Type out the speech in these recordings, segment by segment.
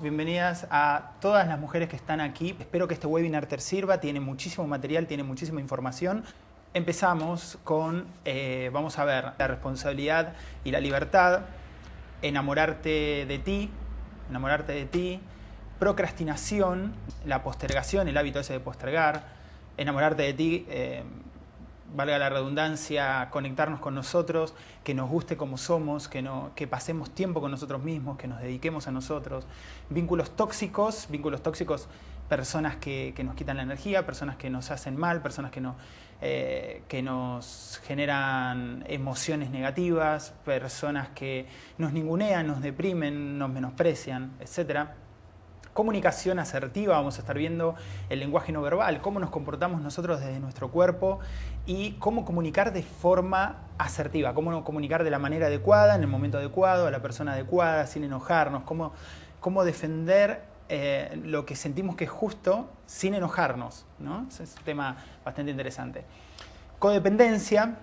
Bienvenidas a todas las mujeres que están aquí. Espero que este webinar te sirva, tiene muchísimo material, tiene muchísima información. Empezamos con, eh, vamos a ver, la responsabilidad y la libertad, enamorarte de ti, enamorarte de ti, procrastinación, la postergación, el hábito ese de postergar, enamorarte de ti, eh, valga la redundancia, conectarnos con nosotros, que nos guste como somos, que, no, que pasemos tiempo con nosotros mismos, que nos dediquemos a nosotros. Vínculos tóxicos, vínculos tóxicos, personas que, que nos quitan la energía, personas que nos hacen mal, personas que, no, eh, que nos generan emociones negativas, personas que nos ningunean, nos deprimen, nos menosprecian, etcétera comunicación asertiva, vamos a estar viendo el lenguaje no verbal, cómo nos comportamos nosotros desde nuestro cuerpo y cómo comunicar de forma asertiva, cómo comunicar de la manera adecuada, en el momento adecuado, a la persona adecuada, sin enojarnos, cómo, cómo defender eh, lo que sentimos que es justo sin enojarnos. ¿no? es un tema bastante interesante. Codependencia,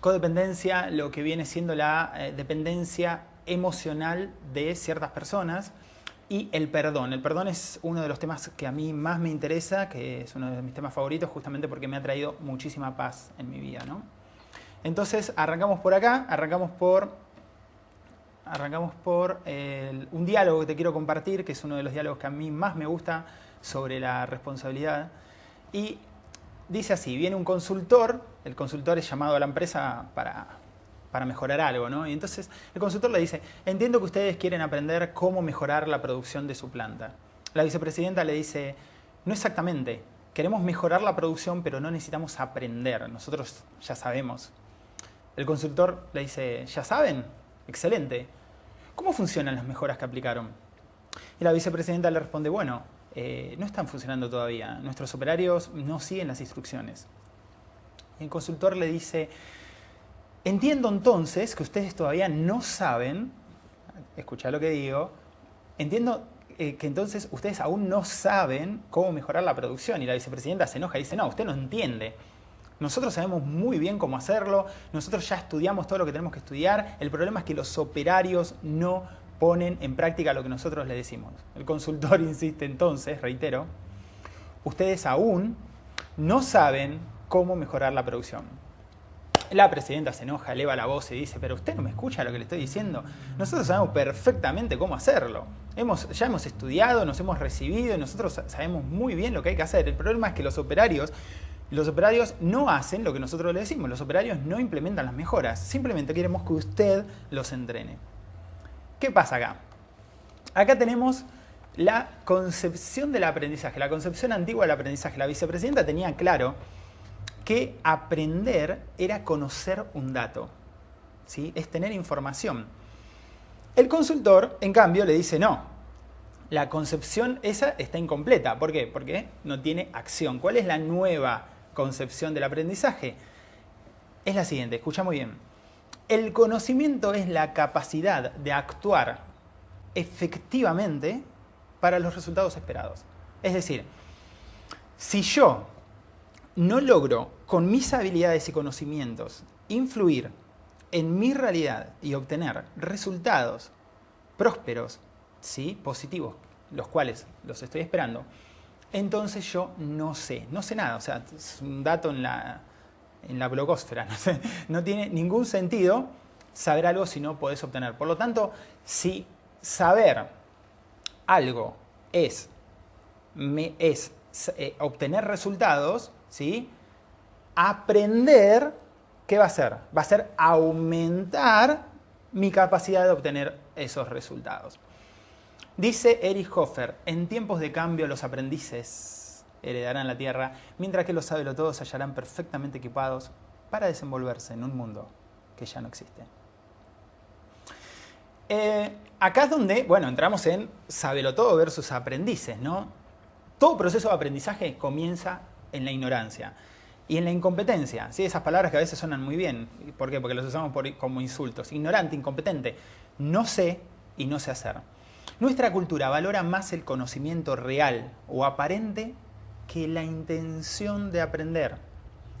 codependencia, lo que viene siendo la eh, dependencia emocional de ciertas personas y el perdón. El perdón es uno de los temas que a mí más me interesa, que es uno de mis temas favoritos, justamente porque me ha traído muchísima paz en mi vida. ¿no? Entonces, arrancamos por acá, arrancamos por, arrancamos por un diálogo que te quiero compartir, que es uno de los diálogos que a mí más me gusta sobre la responsabilidad. Y dice así, viene un consultor, el consultor es llamado a la empresa para para mejorar algo, ¿no? Y entonces el consultor le dice, entiendo que ustedes quieren aprender cómo mejorar la producción de su planta. La vicepresidenta le dice, no exactamente, queremos mejorar la producción, pero no necesitamos aprender, nosotros ya sabemos. El consultor le dice, ¿ya saben? Excelente. ¿Cómo funcionan las mejoras que aplicaron? Y la vicepresidenta le responde, bueno, eh, no están funcionando todavía, nuestros operarios no siguen las instrucciones. Y el consultor le dice, Entiendo entonces que ustedes todavía no saben, escucha lo que digo, entiendo eh, que entonces ustedes aún no saben cómo mejorar la producción. Y la vicepresidenta se enoja y dice, no, usted no entiende. Nosotros sabemos muy bien cómo hacerlo, nosotros ya estudiamos todo lo que tenemos que estudiar, el problema es que los operarios no ponen en práctica lo que nosotros les decimos. El consultor insiste entonces, reitero, ustedes aún no saben cómo mejorar la producción. La presidenta se enoja, eleva la voz y dice, pero usted no me escucha lo que le estoy diciendo. Nosotros sabemos perfectamente cómo hacerlo. Hemos, ya hemos estudiado, nos hemos recibido y nosotros sabemos muy bien lo que hay que hacer. El problema es que los operarios, los operarios no hacen lo que nosotros le decimos. Los operarios no implementan las mejoras. Simplemente queremos que usted los entrene. ¿Qué pasa acá? Acá tenemos la concepción del aprendizaje, la concepción antigua del aprendizaje. La vicepresidenta tenía claro que aprender era conocer un dato, ¿sí? es tener información. El consultor, en cambio, le dice no, la concepción esa está incompleta. ¿Por qué? Porque no tiene acción. ¿Cuál es la nueva concepción del aprendizaje? Es la siguiente, escucha muy bien. El conocimiento es la capacidad de actuar efectivamente para los resultados esperados. Es decir, si yo no logro con mis habilidades y conocimientos influir en mi realidad y obtener resultados prósperos, ¿sí? positivos, los cuales los estoy esperando, entonces yo no sé, no sé nada, o sea, es un dato en la, en la blogosfera, no, no tiene ningún sentido saber algo si no podés obtener. Por lo tanto, si saber algo es, me, es eh, obtener resultados, ¿sí? Aprender, ¿qué va a hacer? Va a ser aumentar mi capacidad de obtener esos resultados. Dice Erich Hofer, en tiempos de cambio los aprendices heredarán la tierra, mientras que los todos se hallarán perfectamente equipados para desenvolverse en un mundo que ya no existe. Eh, acá es donde, bueno, entramos en todo versus aprendices, ¿no? Todo proceso de aprendizaje comienza en la ignorancia y en la incompetencia. ¿sí? Esas palabras que a veces suenan muy bien. ¿Por qué? Porque las usamos como insultos. Ignorante, incompetente. No sé y no sé hacer. Nuestra cultura valora más el conocimiento real o aparente que la intención de aprender.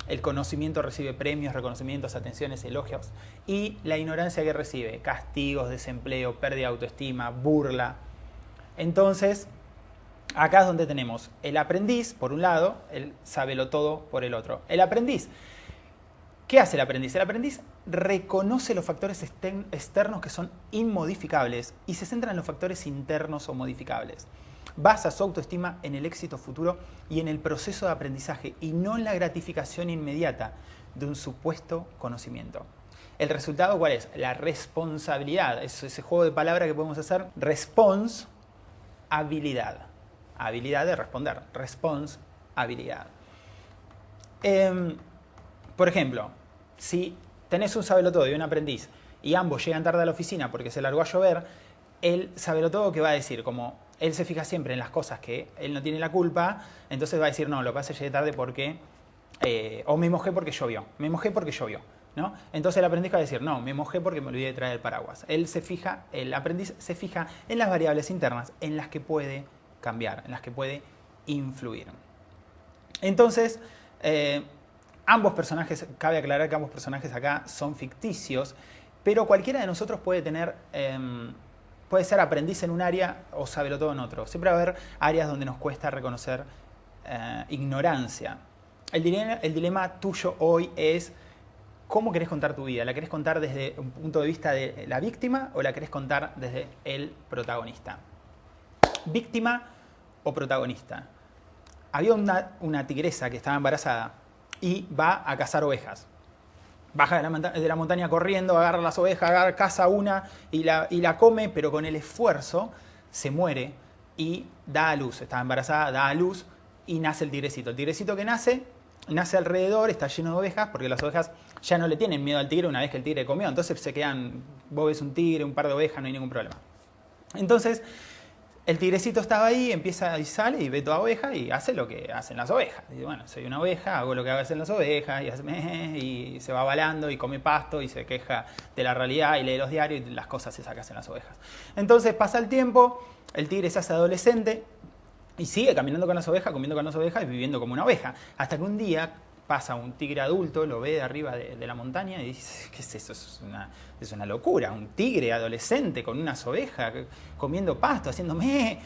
El conocimiento recibe premios, reconocimientos, atenciones, elogios. Y la ignorancia que recibe, castigos, desempleo, pérdida de autoestima, burla. Entonces, acá es donde tenemos el aprendiz, por un lado, el sabelo todo por el otro. El aprendiz, ¿qué hace el aprendiz? El aprendiz reconoce los factores externos que son inmodificables y se centra en los factores internos o modificables. Basa su autoestima en el éxito futuro y en el proceso de aprendizaje y no en la gratificación inmediata de un supuesto conocimiento. ¿El resultado cuál es? La responsabilidad. Es ese juego de palabras que podemos hacer. Response, habilidad. De responder. Response, habilidad. Em, por ejemplo, si tenés un sabelotodo y un aprendiz y ambos llegan tarde a la oficina porque se largó a llover, el sabelotodo que va a decir, como él se fija siempre en las cosas que él no tiene la culpa, entonces va a decir, no, lo que pasa es llegué tarde porque, eh, o me mojé porque llovió, me mojé porque llovió. ¿no? Entonces el aprendiz va a decir, no, me mojé porque me olvidé de traer el paraguas. Él se fija, el aprendiz se fija en las variables internas, en las que puede cambiar, en las que puede influir. Entonces, eh, ambos personajes, cabe aclarar que ambos personajes acá son ficticios, pero cualquiera de nosotros puede tener... Em, puede ser aprendiz en un área o saberlo todo en otro. Siempre va a haber áreas donde nos cuesta reconocer eh, ignorancia. El dilema, el dilema tuyo hoy es cómo querés contar tu vida. ¿La querés contar desde un punto de vista de la víctima o la querés contar desde el protagonista? ¿Víctima protagonista? Había una, una tigresa que estaba embarazada y va a cazar ovejas baja de la, montaña corriendo, agarra las ovejas, agarra, caza una y la, y la come, pero con el esfuerzo se muere y da a luz. Está embarazada, da a luz y nace el tigrecito. El tigrecito que nace, nace alrededor, está lleno de ovejas, porque las ovejas ya no le tienen miedo al tigre una vez que el tigre comió. Entonces se quedan, vos ves un tigre, un par de ovejas, no hay ningún problema. Entonces el tigrecito estaba ahí, empieza y sale y ve toda oveja y hace lo que hacen las ovejas. Dice, bueno, soy una oveja, hago lo que hacen las ovejas y, y se va balando y come pasto y se queja de la realidad y lee los diarios y las cosas se hacen las ovejas. Entonces pasa el tiempo, el tigre se hace adolescente y sigue caminando con las ovejas, comiendo con las ovejas y viviendo como una oveja. Hasta que un día pasa un tigre adulto, lo ve de arriba de, la montaña y dice, ¿qué es eso? Es una, es una, locura, un tigre adolescente con unas ovejas comiendo pasto, haciéndome...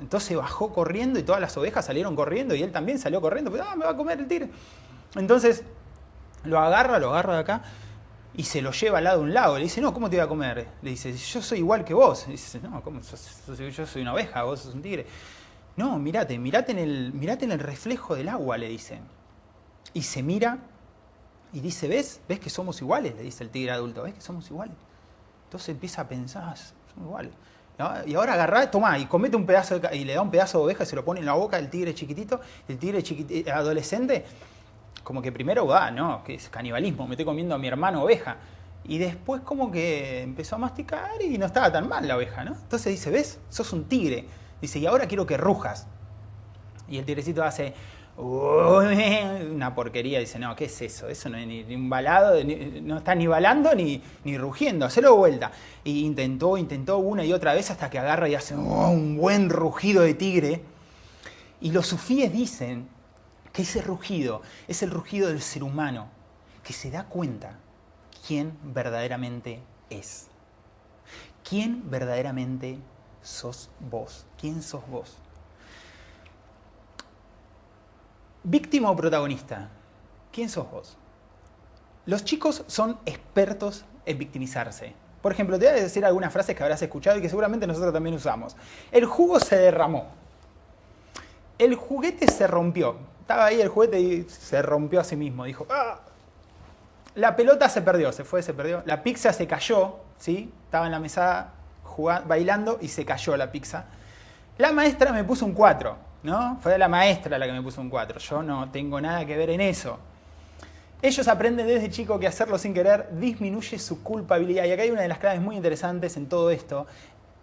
Entonces bajó corriendo y todas las ovejas salieron corriendo y él también salió corriendo, pero ah, me va a comer el tigre. Entonces lo agarra, lo agarra de acá y se lo lleva al lado de un lago. Le dice, no, ¿cómo te voy a comer? Le dice, yo soy igual que vos. Le dice, no, ¿cómo? Yo soy una oveja, vos sos un tigre. No, mirate, mirate en el, mirate en el reflejo del agua, le dice y se mira y dice, ¿ves? ¿Ves que somos iguales? Le dice el tigre adulto, ¿ves que somos iguales? Entonces empieza a pensar, ah, somos iguales. Y ahora agarra, toma y comete un pedazo y le da un pedazo de oveja y se lo pone en la boca del tigre chiquitito. El tigre eh, adolescente, como que primero, va, no, que es canibalismo, me estoy comiendo a mi hermano oveja. Y después como que empezó a masticar y no estaba tan mal la oveja, ¿no? Entonces dice, ¿ves? Sos un tigre. Dice, y ahora quiero que rujas. Y el tigrecito hace, una porquería. Dice, no, ¿qué es eso? Eso no es ni, un balado, no está ni balando ni, ni rugiendo, hacelo vuelta. Y intentó, intentó una y otra vez hasta que agarra y hace oh, un buen rugido de tigre. Y los sufíes dicen que ese rugido es el rugido del ser humano, que se da cuenta quién verdaderamente es. ¿Quién verdaderamente sos vos? ¿Quién sos vos? ¿Víctima o protagonista? ¿Quién sos vos? Los chicos son expertos en victimizarse. Por ejemplo, te voy a decir algunas frases que habrás escuchado y que seguramente nosotros también usamos. El jugo se derramó. El juguete se rompió. Estaba ahí el juguete y se rompió a sí mismo. Dijo, ¡Ah! La pelota se perdió, se fue, se perdió. La pizza se cayó, ¿sí? Estaba en la mesa bailando y se cayó la pizza. La maestra me puso un 4. ¿No? Fue la maestra la que me puso un 4, yo no tengo nada que ver en eso. Ellos aprenden desde chico que hacerlo sin querer disminuye su culpabilidad. Y acá hay una de las claves muy interesantes en todo esto,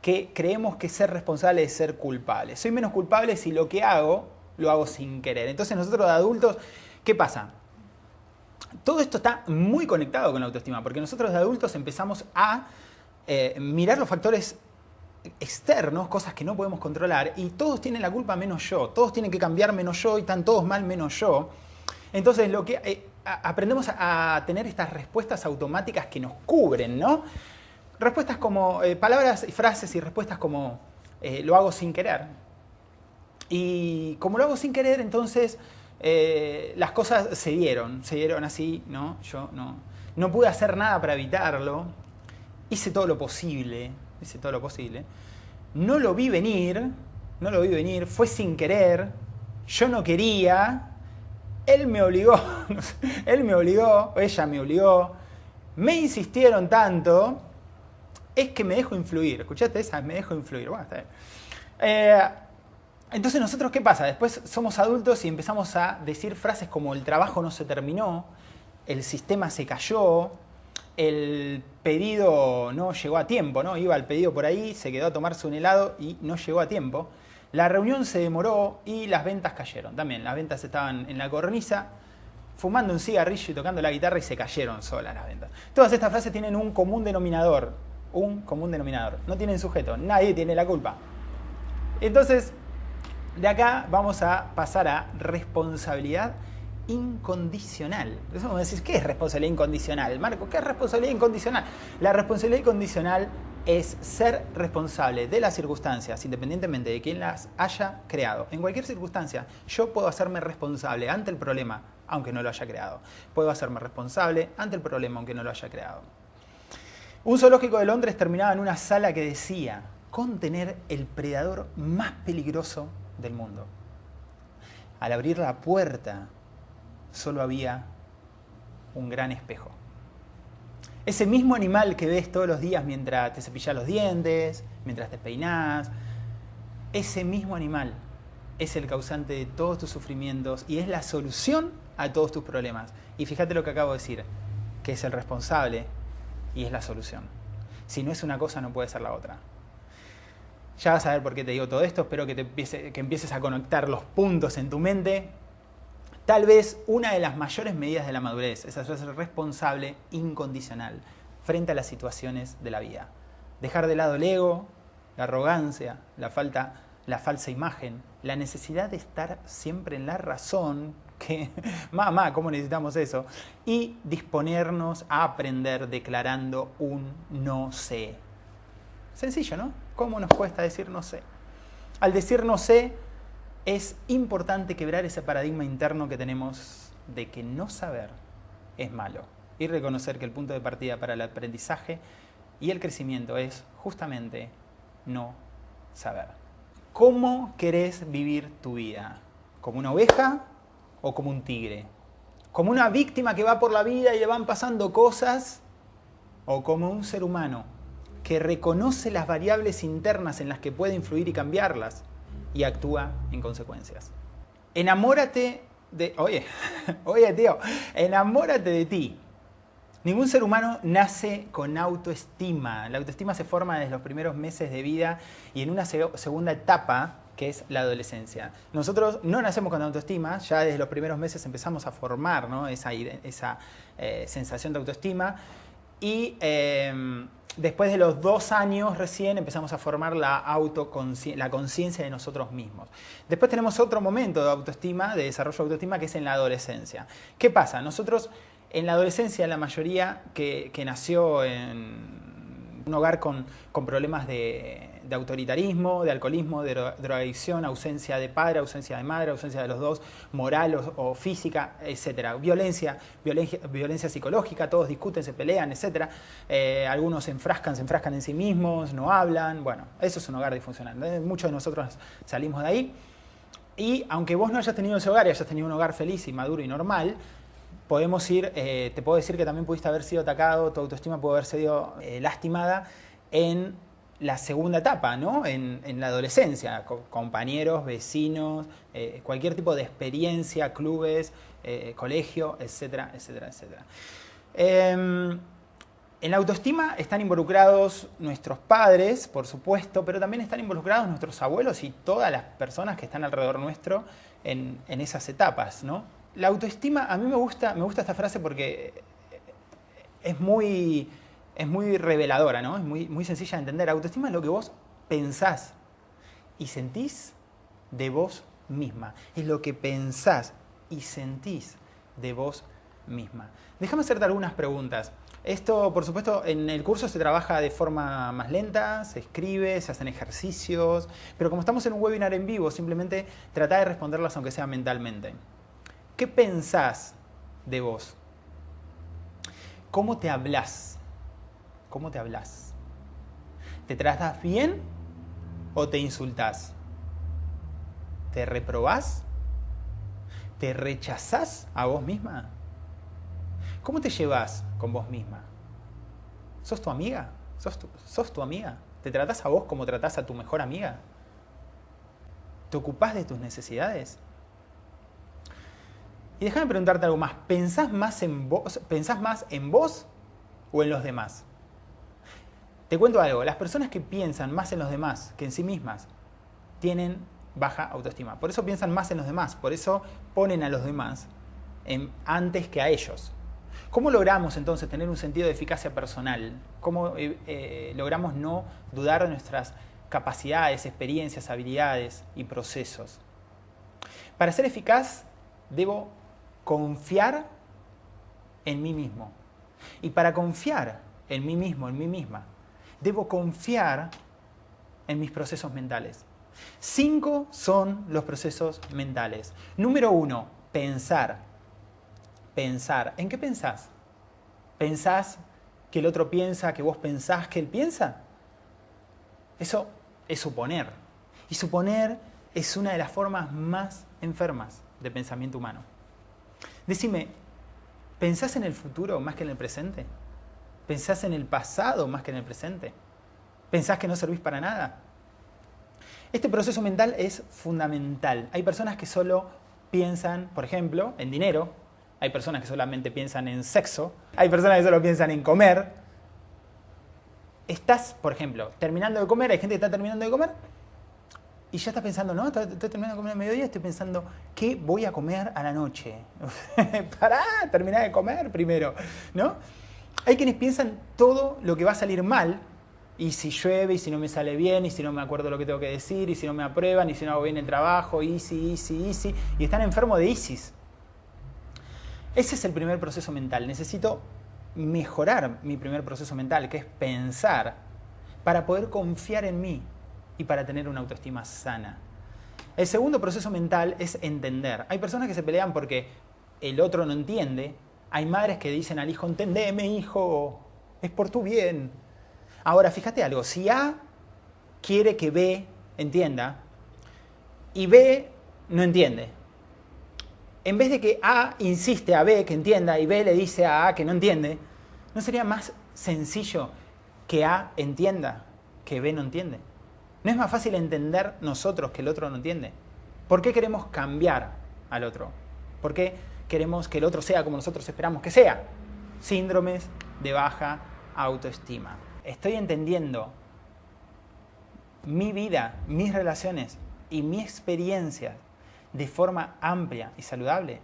que creemos que ser responsable es ser culpable. Soy menos culpable si lo que hago lo hago sin querer. Entonces nosotros de adultos, ¿qué pasa? Todo esto está muy conectado con la autoestima, porque nosotros de adultos empezamos a eh, mirar los factores externos, cosas que no podemos controlar, y todos tienen la culpa menos yo, todos tienen que cambiar menos yo y están todos mal menos yo. Entonces lo que eh, aprendemos a, tener estas respuestas automáticas que nos cubren, ¿no? Respuestas como, eh, palabras y frases y respuestas como, eh, lo hago sin querer. Y como lo hago sin querer, entonces eh, las cosas se dieron, se dieron así, ¿no? Yo no, no pude hacer nada para evitarlo, hice todo lo posible, hice todo lo posible. No lo vi venir, no lo vi venir, fue sin querer, yo no quería, él me obligó, él me obligó, ella me obligó, me insistieron tanto, es que me dejo influir. ¿Escuchaste esa? Me dejo influir. Eh, entonces nosotros, ¿qué pasa? Después somos adultos y empezamos a decir frases como el trabajo no se terminó, el sistema se cayó, el pedido no llegó a tiempo, ¿no? Iba el pedido por ahí, se quedó a tomarse un helado y no llegó a tiempo. La reunión se demoró y las ventas cayeron. También las ventas estaban en la cornisa, fumando un cigarrillo y tocando la guitarra y se cayeron solas las ventas. Todas estas frases tienen un común denominador, un común denominador. No tienen sujeto, nadie tiene la culpa. Entonces, de acá vamos a pasar a responsabilidad incondicional. A decir, ¿qué es responsabilidad incondicional? Marco, ¿qué es responsabilidad incondicional? La responsabilidad incondicional es ser responsable de las circunstancias, independientemente de quién las haya creado. En cualquier circunstancia, yo puedo hacerme responsable ante el problema, aunque no lo haya creado. Puedo hacerme responsable ante el problema, aunque no lo haya creado. Un zoológico de Londres terminaba en una sala que decía contener el predador más peligroso del mundo. Al abrir la puerta, solo había un gran espejo. Ese mismo animal que ves todos los días mientras te cepillas los dientes, mientras te peinas, ese mismo animal es el causante de todos tus sufrimientos y es la solución a todos tus problemas. Y fíjate lo que acabo de decir, que es el responsable y es la solución. Si no es una cosa, no puede ser la otra. Ya vas a ver por qué te digo todo esto, espero que, que empieces a conectar los puntos en tu mente Tal vez una de las mayores medidas de la madurez es ser responsable incondicional frente a las situaciones de la vida. Dejar de lado el ego, la arrogancia, la, falta, la falsa imagen, la necesidad de estar siempre en la razón, que, mamá, ¿cómo necesitamos eso? Y disponernos a aprender declarando un no sé. Sencillo, ¿no? ¿Cómo nos cuesta decir no sé? Al decir no sé, es importante quebrar ese paradigma interno que tenemos de que no saber es malo y reconocer que el punto de partida para el aprendizaje y el crecimiento es justamente no saber. ¿Cómo querés vivir tu vida? ¿Como una oveja o como un tigre? ¿Como una víctima que va por la vida y le van pasando cosas? ¿O como un ser humano que reconoce las variables internas en las que puede influir y cambiarlas? Y actúa en consecuencias. Enamórate de... Oye, oye tío, enamórate de ti. Ningún ser humano nace con autoestima. La autoestima se forma desde los primeros meses de vida y en una segunda etapa que es la adolescencia. Nosotros no nacemos con autoestima, ya desde los primeros meses empezamos a formar esa, esa eh, sensación de autoestima y em, después de los dos años recién empezamos a formar la, la conciencia de nosotros mismos. Después tenemos otro momento de autoestima, de desarrollo de autoestima, que es en la adolescencia. ¿Qué pasa? Nosotros en la adolescencia, la mayoría que, que nació en un hogar con, con problemas de, de autoritarismo, de alcoholismo, de drogadicción, ausencia de padre, ausencia de madre, ausencia de los dos, moral o, física, etc. Violencia, violencia, psicológica, todos discuten, se pelean, etc. Eh, algunos se enfrascan, se enfrascan en sí mismos, no hablan. Bueno, eso es un hogar disfuncional. Muchos de nosotros salimos de ahí. Y aunque vos no hayas tenido ese hogar y hayas tenido un hogar feliz y maduro y normal, podemos ir, eh, te puedo decir que también pudiste haber sido atacado, tu autoestima puede haber sido eh, lastimada en la segunda etapa, ¿no? En, la adolescencia, compañeros, vecinos, eh, cualquier tipo de experiencia, clubes, eh, colegio, etcétera, etcétera, etcétera. Em, en la autoestima están involucrados nuestros padres, por supuesto, pero también están involucrados nuestros abuelos y todas las personas que están alrededor nuestro en, en esas etapas, ¿no? La autoestima, a mí me gusta, me gusta esta frase porque es muy es muy reveladora, ¿no? Es muy, muy sencilla de entender. Autoestima es lo que vos pensás y sentís de vos misma. Es lo que pensás y sentís de vos misma. Déjame hacerte algunas preguntas. Esto, por supuesto, en el curso se trabaja de forma más lenta, se escribe, se hacen ejercicios, pero como estamos en un webinar en vivo, simplemente trata de responderlas aunque sea mentalmente. ¿Qué pensás de vos? ¿Cómo te hablas? ¿Cómo te hablas? ¿Te tratas bien o te insultás? ¿Te reprobás? ¿Te rechazás a vos misma? ¿Cómo te llevas con vos misma? ¿Sos tu amiga? ¿Sos tu, ¿Sos tu amiga? ¿Te tratás a vos como tratás a tu mejor amiga? ¿Te ocupás de tus necesidades? Y déjame preguntarte algo más. ¿Pensás más en vos, pensás más en vos o en los demás? Te cuento algo. Las personas que piensan más en los demás que en sí mismas tienen baja autoestima. Por eso piensan más en los demás. Por eso ponen a los demás antes que a ellos. ¿Cómo logramos entonces tener un sentido de eficacia personal? ¿Cómo eh, eh, logramos no dudar de nuestras capacidades, experiencias, habilidades y procesos? Para ser eficaz, debo confiar en mí mismo. Y para confiar en mí mismo, en mí misma, debo confiar en mis procesos mentales. Cinco son los procesos mentales. Número uno, pensar pensar. ¿En qué pensás? ¿Pensás que el otro piensa, que vos pensás que él piensa? Eso es suponer. Y suponer es una de las formas más enfermas de pensamiento humano. Decime, ¿pensás en el futuro más que en el presente? ¿Pensás en el pasado más que en el presente? ¿Pensás que no servís para nada? Este proceso mental es fundamental. Hay personas que solo piensan, por ejemplo, en dinero, hay personas que solamente piensan en sexo, hay personas que solo piensan en comer. Estás, por ejemplo, terminando de comer, hay gente que está terminando de comer y ya estás pensando, no, estoy, terminando de comer a mediodía, estoy pensando, ¿qué voy a comer a la noche? Pará, terminar de comer primero, ¿no? Hay quienes piensan todo lo que va a salir mal, y si llueve, y si no me sale bien, y si no me acuerdo lo que tengo que decir, y si no me aprueban, y si no hago bien el trabajo, easy, easy, easy, y están enfermos de ISIS. Ese es el primer proceso mental. Necesito mejorar mi primer proceso mental, que es pensar, para poder confiar en mí y para tener una autoestima sana. El segundo proceso mental es entender. Hay personas que se pelean porque el otro no entiende. Hay madres que dicen al hijo, entendeme hijo, es por tu bien. Ahora, fíjate algo, si A quiere que B entienda y B no entiende, en vez de que A insiste a B que entienda y B le dice a A que no entiende, ¿no sería más sencillo que A entienda que B no entiende? ¿No es más fácil entender nosotros que el otro no entiende? ¿Por qué queremos cambiar al otro? ¿Por qué queremos que el otro sea como nosotros esperamos que sea? Síndromes de baja autoestima. Estoy entendiendo mi vida, mis relaciones y mi experiencia de forma amplia y saludable.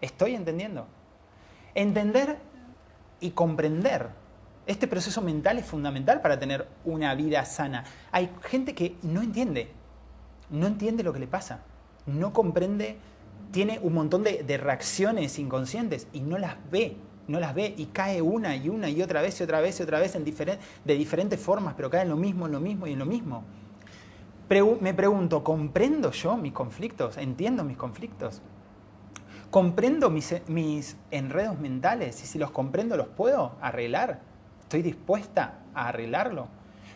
¿Estoy entendiendo? Entender y comprender. Este proceso mental es fundamental para tener una vida sana. Hay gente que no entiende, no entiende lo que le pasa, no comprende, tiene un montón de, reacciones inconscientes y no las ve, no las ve y cae una y una y otra vez y otra vez y otra vez en de diferentes formas, pero cae en lo mismo, en lo mismo y en lo mismo me pregunto, ¿comprendo yo mis conflictos? ¿Entiendo mis conflictos? ¿Comprendo mis, mis, enredos mentales? Y si los comprendo, ¿los puedo arreglar? ¿Estoy dispuesta a arreglarlo?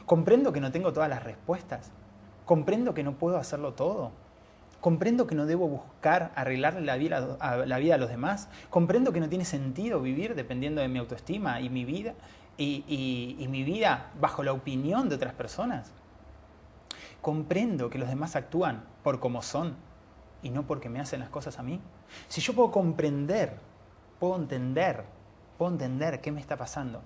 ¿Comprendo que no tengo todas las respuestas? ¿Comprendo que no puedo hacerlo todo? ¿Comprendo que no debo buscar arreglarle la vida a, la vida a los demás? ¿Comprendo que no tiene sentido vivir dependiendo de mi autoestima y mi vida y, mi vida bajo la opinión de otras personas? comprendo que los demás actúan por como son y no porque me hacen las cosas a mí. Si yo puedo comprender, puedo entender, puedo entender qué me está pasando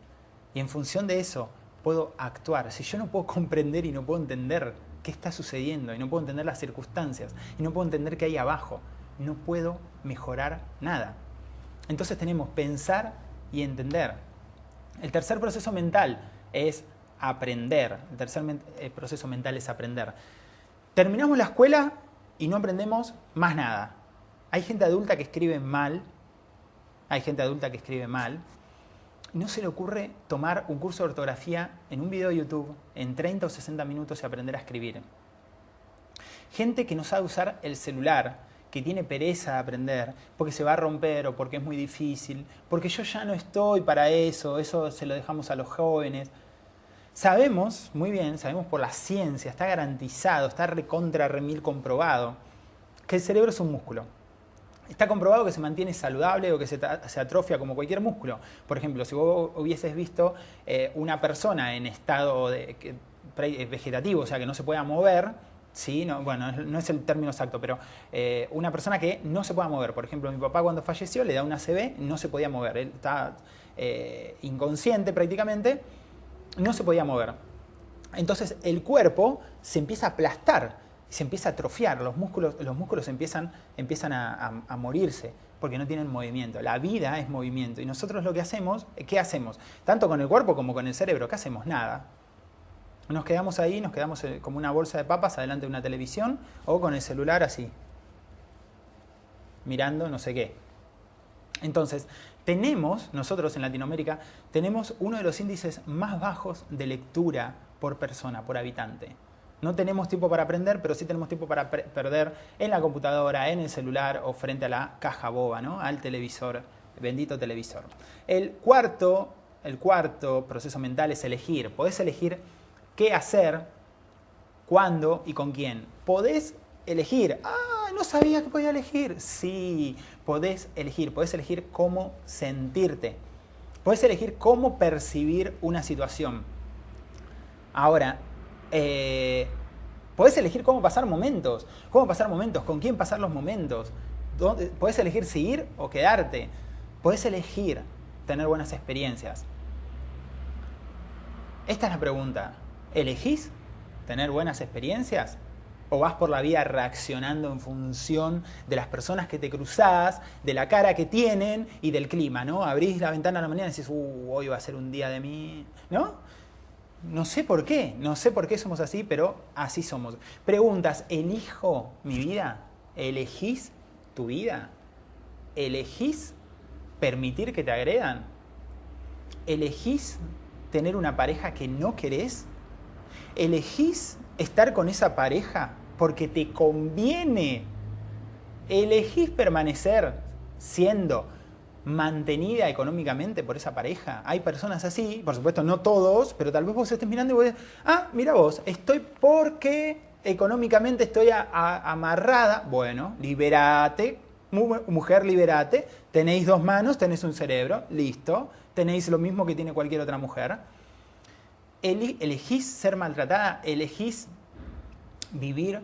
y en función de eso puedo actuar. Si yo no puedo comprender y no puedo entender qué está sucediendo y no puedo entender las circunstancias y no puedo entender qué hay abajo, no puedo mejorar nada. Entonces tenemos pensar y entender. El tercer proceso mental es aprender. El tercer eh, proceso mental es aprender. Terminamos la escuela y no aprendemos más nada. Hay gente adulta que escribe mal, hay gente adulta que escribe mal, no se le ocurre tomar un curso de ortografía en un video de YouTube en 30 o 60 minutos y aprender a escribir. Gente que no sabe usar el celular, que tiene pereza de aprender, porque se va a romper o porque es muy difícil, porque yo ya no estoy para eso, eso se lo dejamos a los jóvenes. Sabemos, muy bien, sabemos por la ciencia, está garantizado, está recontra remil comprobado, que el cerebro es un músculo. Está comprobado que se mantiene saludable o que se, atrofia como cualquier músculo. Por ejemplo, si vos hubieses visto eh, una persona en estado eh, vegetativo, o sea, que no se pueda mover, ¿sí? No, bueno, no es el término exacto, pero eh, una persona que no se pueda mover. Por ejemplo, mi papá cuando falleció le da una CB, no se podía mover. Él está inconsciente prácticamente, no se podía mover. Entonces el cuerpo se empieza a aplastar se empieza a atrofiar, los músculos, los músculos empiezan, empiezan a, morirse porque no tienen movimiento. La vida es movimiento y nosotros lo que hacemos, ¿qué hacemos? Tanto con el cuerpo como con el cerebro, ¿qué hacemos? Nada. Nos quedamos ahí, nos quedamos eh, como una bolsa de papas adelante de una televisión o con el celular así, mirando no sé qué. Entonces, tenemos, nosotros en Latinoamérica, tenemos uno de los índices más bajos de lectura por persona, por habitante. No tenemos tiempo para aprender, pero sí tenemos tiempo para perder en la computadora, en el celular o frente a la caja boba, ¿no? al televisor, bendito televisor. El cuarto, el cuarto proceso mental es elegir. Podés elegir qué hacer, cuándo y con quién. Podés elegir. Ah, no sabía que podía elegir. Sí, podés elegir. Podés elegir cómo sentirte. Podés elegir cómo percibir una situación. Ahora, eh, podés elegir cómo pasar momentos, cómo pasar momentos, con quién pasar los momentos. Podés elegir seguir o quedarte. Podés elegir tener buenas experiencias. Esta es la pregunta. ¿Elegís tener buenas experiencias? ¿O vas por la vida reaccionando en función de las personas que te cruzás, de la cara que tienen y del clima, ¿no? Abrís la ventana a la mañana y decís, uh, hoy va a ser un día de mí, ¿no? No sé por qué, no sé por qué somos así, pero así somos. Preguntas, ¿elijo mi vida? ¿Elegís tu vida? ¿Elegís permitir que te agredan? ¿Elegís tener una pareja que no querés? ¿Elegís estar con esa pareja porque te conviene? ¿Elegís permanecer siendo mantenida económicamente por esa pareja. Hay personas así, por supuesto no todos, pero tal vez vos estés mirando y vos decís, ah, mira vos, estoy porque económicamente estoy amarrada. Bueno, liberate, mujer, liberate. Tenéis dos manos, tenéis un cerebro, listo. Tenéis lo mismo que tiene cualquier otra mujer. elegís ser maltratada, elegís vivir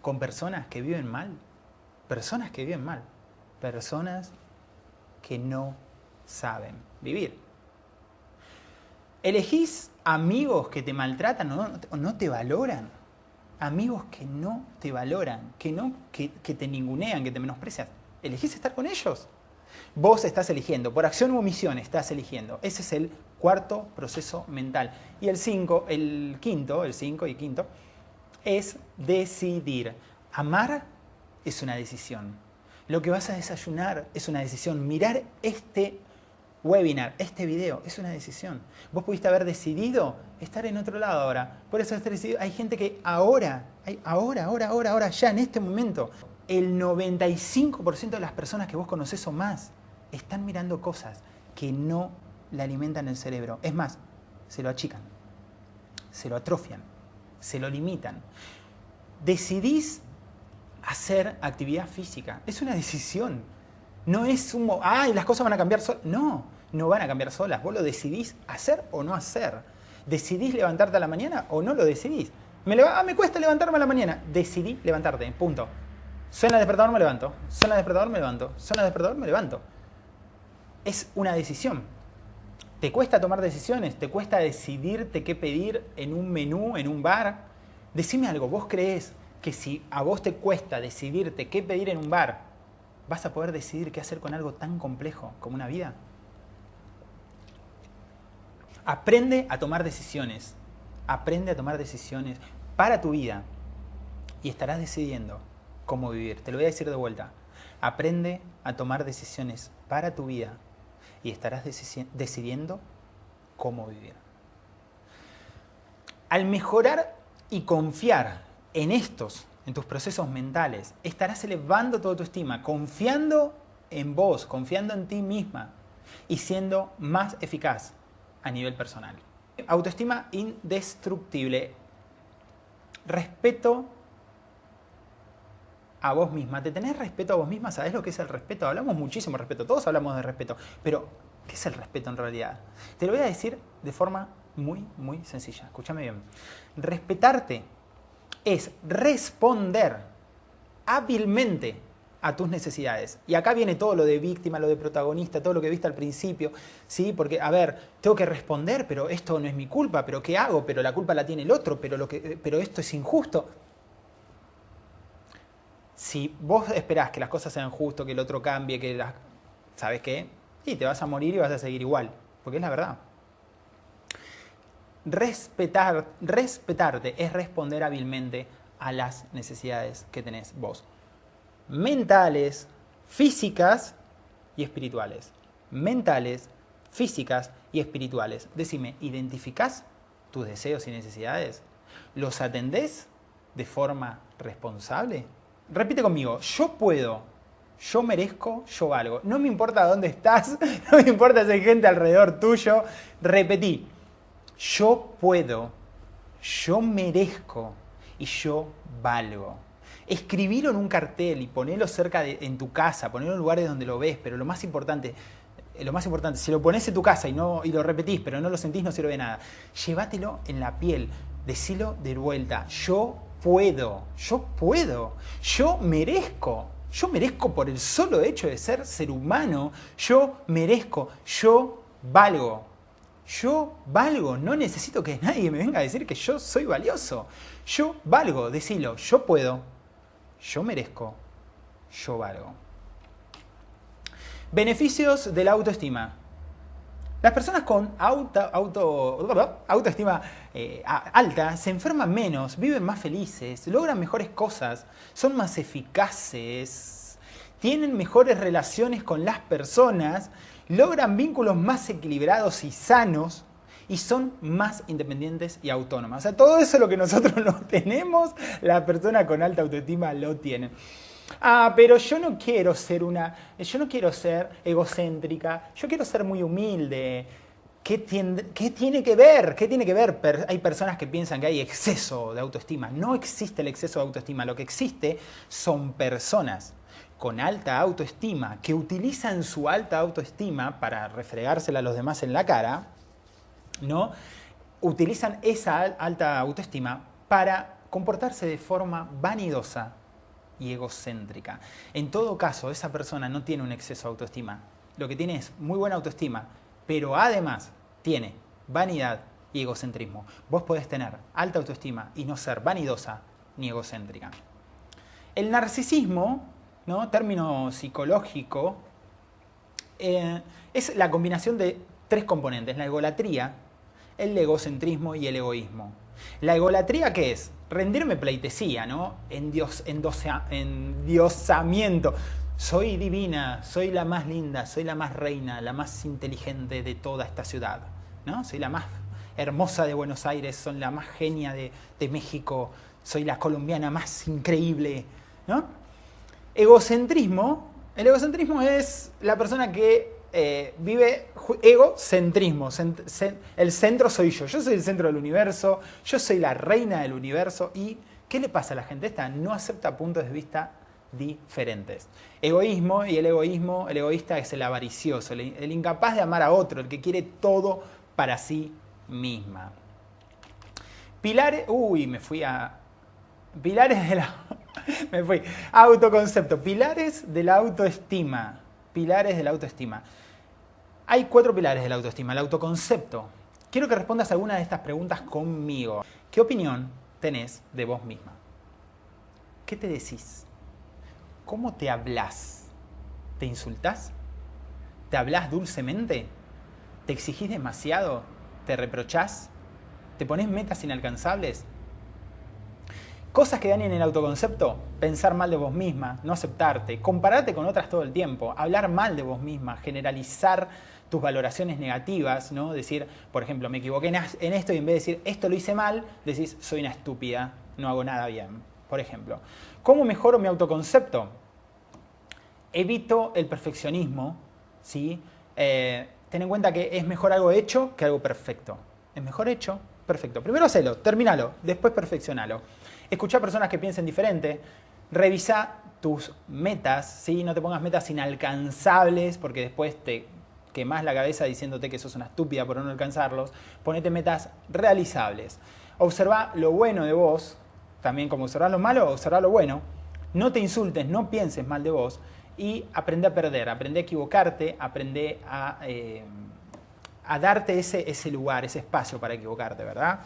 con personas que viven mal. Personas que viven mal. Personas que no saben vivir. Elegís amigos que te maltratan o no, te valoran. Amigos que no te valoran, que, no, que, te ningunean, que te menosprecian. ¿Elegís estar con ellos? Vos estás eligiendo, por acción u omisión estás eligiendo. Ese es el cuarto proceso mental. Y el cinco, el quinto, el cinco y quinto, es decidir. Amar es una decisión. Lo que vas a desayunar es una decisión. Mirar este webinar, este video, es una decisión. Vos pudiste haber decidido estar en otro lado ahora. Por eso hay gente que ahora, ahora, ahora, ahora, ahora, ya en este momento, el 95% de las personas que vos conocés o más están mirando cosas que no le alimentan el cerebro. Es más, se lo achican, se lo atrofian, se lo limitan. Decidís hacer actividad física. Es una decisión. No es un... ¡Ay, las cosas van a cambiar solas! No, no van a cambiar solas. Vos lo decidís hacer o no hacer. ¿Decidís levantarte a la mañana o no lo decidís? Me, ah, me cuesta levantarme a la mañana. Decidí levantarte, punto. Suena el despertador, me levanto. Suena el despertador, me levanto. Suena el despertador, me levanto. Es una decisión. ¿Te cuesta tomar decisiones? ¿Te cuesta decidirte qué pedir en un menú, en un bar? Decime algo, ¿vos crees que si a vos te cuesta decidirte qué pedir en un bar, vas a poder decidir qué hacer con algo tan complejo como una vida. Aprende a tomar decisiones. Aprende a tomar decisiones para tu vida y estarás decidiendo cómo vivir. Te lo voy a decir de vuelta. Aprende a tomar decisiones para tu vida y estarás decidiendo cómo vivir. Al mejorar y confiar en estos, en tus procesos mentales, estarás elevando toda tu estima, confiando en vos, confiando en ti misma y siendo más eficaz a nivel personal. Autoestima indestructible. Respeto a vos misma. ¿Te tenés respeto a vos misma? ¿Sabés lo que es el respeto? Hablamos muchísimo de respeto, todos hablamos de respeto, pero ¿qué es el respeto en realidad? Te lo voy a decir de forma muy, muy sencilla. Escúchame bien. Respetarte es responder hábilmente a tus necesidades. Y acá viene todo lo de víctima, lo de protagonista, todo lo que viste al principio, ¿sí? Porque, a ver, tengo que responder, pero esto no es mi culpa, pero ¿qué hago? Pero la culpa la tiene el otro, pero, lo que, pero esto es injusto. Si vos esperás que las cosas sean justas, que el otro cambie, que las... ¿Sabes qué? Y te vas a morir y vas a seguir igual, porque es la verdad. Respetar, respetarte es responder hábilmente a las necesidades que tenés vos mentales, físicas y espirituales. Mentales, físicas y espirituales. Decime, ¿identificás tus deseos y necesidades? ¿Los atendés de forma responsable? Repite conmigo, yo puedo, yo merezco, yo valgo. No me importa dónde estás, no me importa si hay gente alrededor tuyo. Repetí, yo puedo, yo merezco y yo valgo escribirlo en un cartel y ponerlo cerca de, en tu casa, ponerlo en lugares donde lo ves, pero lo más importante, eh, lo más importante, si lo pones en tu casa y, no, y lo repetís, pero no lo sentís, no sirve de nada. Llévatelo en la piel, decilo de vuelta, yo puedo, yo puedo, yo merezco. Yo merezco por el solo hecho de ser ser humano, yo merezco, yo valgo. Yo valgo, no necesito que nadie me venga a decir que yo soy valioso. Yo valgo, decilo, yo puedo, yo merezco, yo valgo. Beneficios de la autoestima. Las personas con auto, autoestima eh, alta se enferman menos, viven más felices, logran mejores cosas, son más eficaces, tienen mejores relaciones con las personas, logran vínculos más equilibrados y sanos, y son más independientes y autónomas. O sea, todo eso lo que nosotros no tenemos, la persona con alta autoestima lo tiene. Ah, pero yo no quiero ser una, yo no quiero ser egocéntrica, yo quiero ser muy humilde. ¿Qué tiene, ¿Qué tiene, que ver? ¿Qué tiene que ver? Hay personas que piensan que hay exceso de autoestima. No existe el exceso de autoestima. Lo que existe son personas con alta autoestima que utilizan su alta autoestima para refregársela a los demás en la cara ¿no? utilizan esa alta autoestima para comportarse de forma vanidosa y egocéntrica. En todo caso, esa persona no tiene un exceso de autoestima. Lo que tiene es muy buena autoestima, pero además tiene vanidad y egocentrismo. Vos podés tener alta autoestima y no ser vanidosa ni egocéntrica. El narcisismo, ¿no? término psicológico, eh, es la combinación de tres componentes. La egolatría, el egocentrismo y el egoísmo. La egolatría, ¿qué es? Rendirme pleitesía, ¿no? En Dios, endiosamiento. Soy divina, soy la más linda, soy la más reina, la más inteligente de toda esta ciudad, ¿no? Soy la más hermosa de Buenos Aires, soy la más genia de, de México, soy la colombiana más increíble, ¿no? Egocentrismo, el egocentrismo es la persona que eh, vive egocentrismo. el centro soy yo. Yo soy el centro del universo, yo soy la reina del universo. ¿Y qué le pasa a la gente? Esta no acepta puntos de vista diferentes. Egoísmo y el egoísmo, el egoísta es el avaricioso, el, incapaz de amar a otro, el que quiere todo para sí misma. Pilares, uy, me fui a... Pilares de la... me fui. Autoconcepto. Pilares de la autoestima. Pilares de la autoestima. Hay cuatro pilares de la autoestima. El autoconcepto. Quiero que respondas alguna de estas preguntas conmigo. ¿Qué opinión tenés de vos misma? ¿Qué te decís? ¿Cómo te hablas? ¿Te insultás? ¿Te hablas dulcemente? ¿Te exigís demasiado? ¿Te reprochás? ¿Te pones metas inalcanzables? Cosas que dañen el autoconcepto, pensar mal de vos misma, no aceptarte, compararte con otras todo el tiempo, hablar mal de vos misma, generalizar tus valoraciones negativas, ¿no? Decir, por ejemplo, me equivoqué en esto y en vez de decir esto lo hice mal, decís soy una estúpida, no hago nada bien, por ejemplo. ¿Cómo mejoro mi autoconcepto? Evito el perfeccionismo, ¿sí? Eh, ten en cuenta que es mejor algo hecho que algo perfecto. Es mejor hecho, perfecto. Primero hacelo, terminalo, después perfeccionalo. Escucha personas que piensen diferente. Revisa tus metas, ¿sí? No te pongas metas inalcanzables porque después te quemas la cabeza diciéndote que sos una estúpida por no alcanzarlos. Ponete metas realizables. Observa lo bueno de vos, también como observar lo malo, observa lo bueno. No te insultes, no pienses mal de vos y aprende a perder, aprende a equivocarte, aprende a, eh, a darte ese, ese lugar, ese espacio para equivocarte, ¿verdad?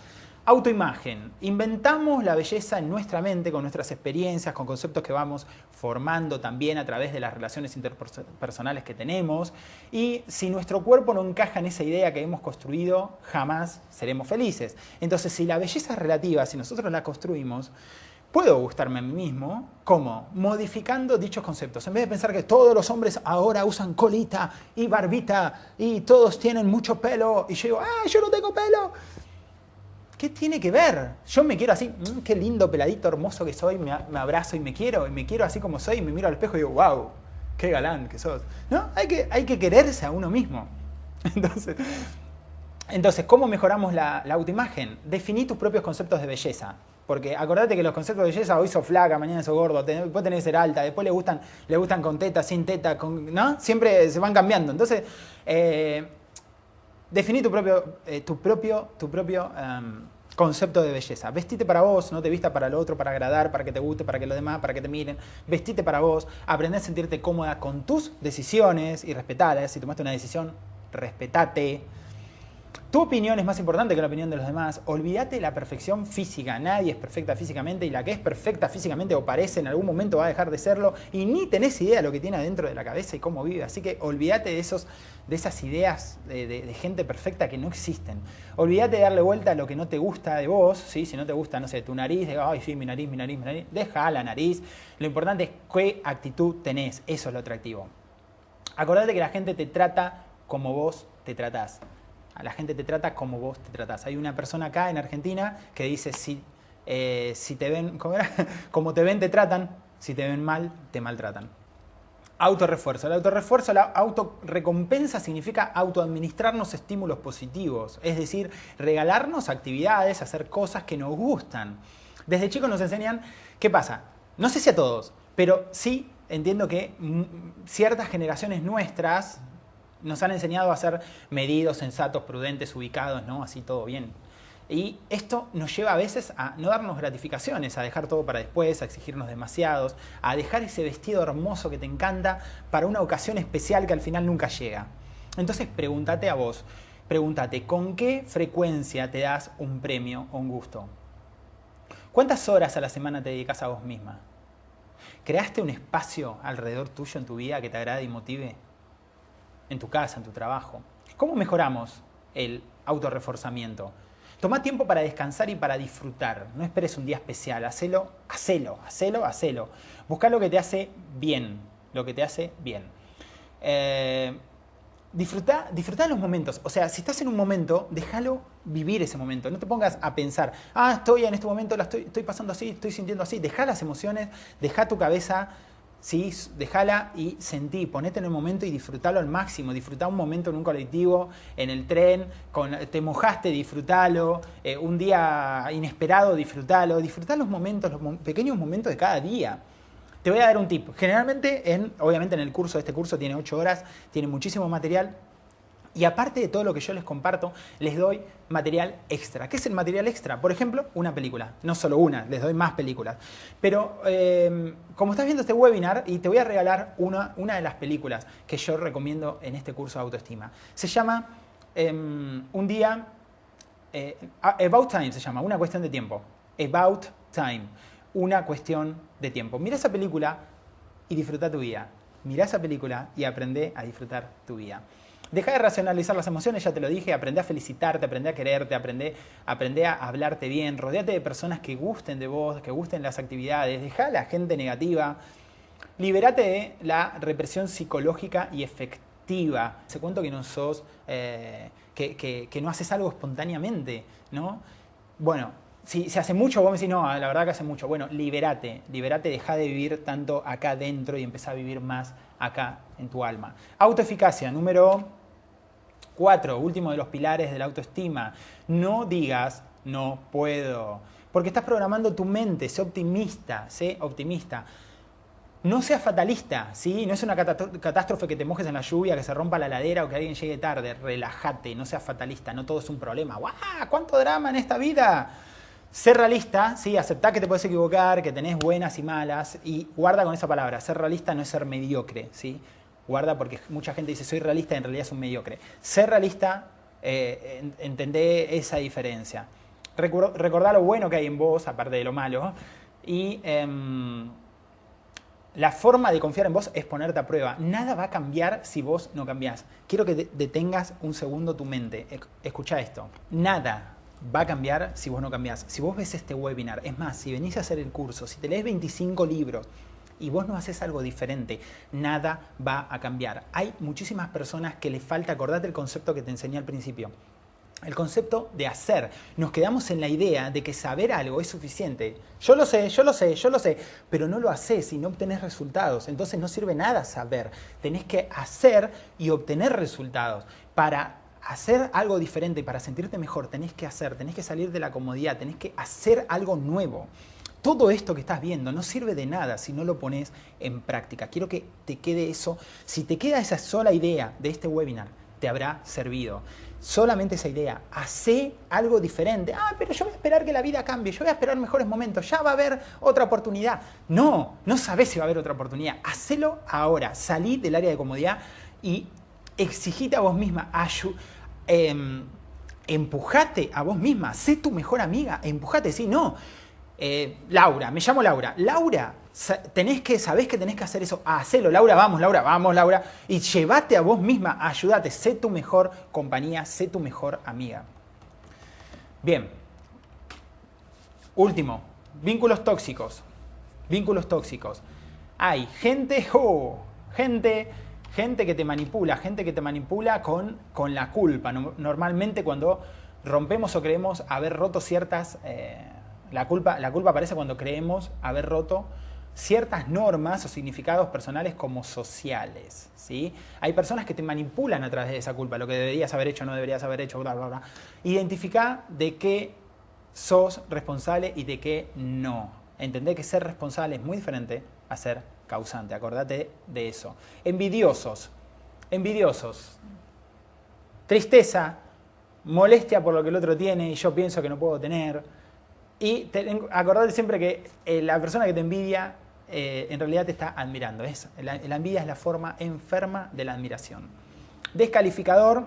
Autoimagen. Inventamos la belleza en nuestra mente con nuestras experiencias, con conceptos que vamos formando también a través de las relaciones interpersonales que tenemos. Y si nuestro cuerpo no encaja en esa idea que hemos construido, jamás seremos felices. Entonces, si la belleza es relativa, si nosotros la construimos, puedo gustarme a mí mismo, ¿cómo? Modificando dichos conceptos. En vez de pensar que todos los hombres ahora usan colita y barbita y todos tienen mucho pelo, y yo digo, ¡ah, yo no tengo pelo! ¿Qué tiene que ver? Yo me quiero así, mm, qué lindo peladito hermoso que soy, me, abrazo y me quiero, y me quiero así como soy, y me miro al espejo y digo, wow, qué galán que sos. ¿No? Hay que, hay que quererse a uno mismo. Entonces, entonces ¿cómo mejoramos la, autoimagen? Definí tus propios conceptos de belleza. Porque acordate que los conceptos de belleza, hoy sos flaca, mañana sos gordo, después tenés que ser alta, después le gustan, le gustan con teta, sin teta, con, ¿no? Siempre se van cambiando. Entonces, eh, definí tu propio, eh, tu propio, tu propio em, concepto de belleza. Vestite para vos, no te vista para el otro, para agradar, para que te guste, para que los demás, para que te miren. Vestite para vos, aprende a sentirte cómoda con tus decisiones y respetalas. Si tomaste una decisión, respetate. Tu opinión es más importante que la opinión de los demás. Olvídate de la perfección física. Nadie es perfecta físicamente y la que es perfecta físicamente o parece en algún momento va a dejar de serlo y ni tenés idea de lo que tiene adentro de la cabeza y cómo vive. Así que olvídate de, esos, de esas ideas de, gente perfecta que no existen. Olvídate de darle vuelta a lo que no te gusta de vos. ¿sí? Si no te gusta, no sé, tu nariz, ay, sí, mi nariz, mi nariz, mi nariz. Deja la nariz. Lo importante es qué actitud tenés. Eso es lo atractivo. Acordate que la gente te trata como vos te tratás la gente te trata como vos te tratás. Hay una persona acá en Argentina que dice, si, eh, si te ven, como te ven, te tratan, si te ven mal, te maltratan. Autorrefuerzo. El autorrefuerzo, la autorrecompensa significa autoadministrarnos estímulos positivos, es decir, regalarnos actividades, hacer cosas que nos gustan. Desde chicos nos enseñan, ¿qué pasa? No sé si a todos, pero sí entiendo que ciertas generaciones nuestras, nos han enseñado a ser medidos, sensatos, prudentes, ubicados, ¿no? Así todo bien. Y esto nos lleva a veces a no darnos gratificaciones, a dejar todo para después, a exigirnos demasiados, a dejar ese vestido hermoso que te encanta para una ocasión especial que al final nunca llega. Entonces pregúntate a vos, pregúntate, ¿con qué frecuencia te das un premio o un gusto? ¿Cuántas horas a la semana te dedicas a vos misma? ¿Creaste un espacio alrededor tuyo en tu vida que te agrade y motive? En tu casa, en tu trabajo. ¿Cómo mejoramos el autorreforzamiento? Toma tiempo para descansar y para disfrutar. No esperes un día especial. Hacelo, hacelo, hacelo, hacelo. Busca lo que te hace bien. Lo que te hace bien. Eh, disfruta, los momentos. O sea, si estás en un momento, déjalo vivir ese momento. No te pongas a pensar, ah, estoy en este momento, la estoy, estoy pasando así, estoy sintiendo así. Deja las emociones, deja tu cabeza ¿sí? Dejala y sentí, ponete en el momento y disfrutalo al máximo. Disfrutá un momento en un colectivo, en el tren, te mojaste, disfrutalo. Eh, un día inesperado, disfrutalo. Disfrutá los momentos, los pequeños momentos de cada día. Te voy a dar un tip. Generalmente, en, obviamente en el curso, este curso tiene 8 horas, tiene muchísimo material. Y aparte de todo lo que yo les comparto, les doy material extra. ¿Qué es el material extra? Por ejemplo, una película. No solo una, les doy más películas. Pero em, como estás viendo este webinar, y te voy a regalar una, una, de las películas que yo recomiendo en este curso de autoestima. Se llama em, Un día... Eh, about Time se llama, una cuestión de tiempo. About Time, una cuestión de tiempo. Mira esa película y disfruta tu vida. Mira esa película y aprende a disfrutar tu vida. Deja de racionalizar las emociones, ya te lo dije, aprende a felicitarte, aprende a quererte, aprende, aprende a hablarte bien, rodeate de personas que gusten de vos, que gusten las actividades, deja a la gente negativa, liberate de la represión psicológica y efectiva. Se cuento que no sos, eh, que, que, no haces algo espontáneamente, ¿no? Bueno, si se hace mucho, vos me decís, no, la verdad que hace mucho. Bueno, liberate, liberate, deja de vivir tanto acá adentro y empezá a vivir más acá en tu alma. Autoeficacia, número Cuatro, último de los pilares de la autoestima, no digas no puedo, porque estás programando tu mente, sé optimista, sé optimista. No seas fatalista, ¿sí? No es una catástrofe que te mojes en la lluvia, que se rompa la ladera o que alguien llegue tarde. Relájate, no seas fatalista, no todo es un problema. ¡Guau! ¿Cuánto drama en esta vida? Ser realista, sí, aceptar que te puedes equivocar, que tenés buenas y malas, y guarda con esa palabra. Ser realista no es ser mediocre, ¿sí? guarda porque mucha gente dice soy realista y en realidad es un mediocre. Ser realista, eh, entendé esa diferencia. Recordar lo bueno que hay en vos, aparte de lo malo, y em, la forma de confiar en vos es ponerte a prueba. Nada va a cambiar si vos no cambiás. Quiero que detengas un segundo tu mente. Escucha esto. Nada va a cambiar si vos no cambiás. Si vos ves este webinar, es más, si venís a hacer el curso, si te lees 25 libros, y vos no haces algo diferente, nada va a cambiar. Hay muchísimas personas que les falta, acordate el concepto que te enseñé al principio, el concepto de hacer. Nos quedamos en la idea de que saber algo es suficiente. Yo lo sé, yo lo sé, yo lo sé, pero no lo haces y no obtenés resultados. Entonces no sirve nada saber. Tenés que hacer y obtener resultados. Para hacer algo diferente, para sentirte mejor, tenés que hacer, tenés que salir de la comodidad, tenés que hacer algo nuevo todo esto que estás viendo no sirve de nada si no lo pones en práctica. Quiero que te quede eso. Si te queda esa sola idea de este webinar, te habrá servido. Solamente esa idea. Hacé algo diferente. Ah, pero yo voy a esperar que la vida cambie. Yo voy a esperar mejores momentos. Ya va a haber otra oportunidad. No, no sabes si va a haber otra oportunidad. Hacelo ahora. Salí del área de comodidad y exigite a vos misma. Em, empujate a vos misma. Sé tu mejor amiga. Empujate. Sí, no eh, Laura, me llamo Laura. Laura, tenés que, sabés que tenés que hacer eso. Hacelo, Laura, vamos, Laura, vamos, Laura. Y llévate a vos misma, ayúdate, sé tu mejor compañía, sé tu mejor amiga. Bien. Último, vínculos tóxicos. Vínculos tóxicos. Hay gente, oh, gente, gente que te manipula, gente que te manipula con, con la culpa. Normalmente cuando rompemos o creemos haber roto ciertas... Eh, la culpa, la culpa aparece cuando creemos haber roto ciertas normas o significados personales como sociales. ¿sí? Hay personas que te manipulan a través de esa culpa, lo que deberías haber hecho, no deberías haber hecho, bla, bla, bla. Identifica de qué sos responsable y de qué no. Entender que ser responsable es muy diferente a ser causante. Acordate de eso. Envidiosos. Envidiosos. Tristeza, molestia por lo que el otro tiene y yo pienso que no puedo tener y acordate siempre que eh, la persona que te envidia eh, en realidad te está admirando. Es, la, envidia es la forma enferma de la admiración. Descalificador,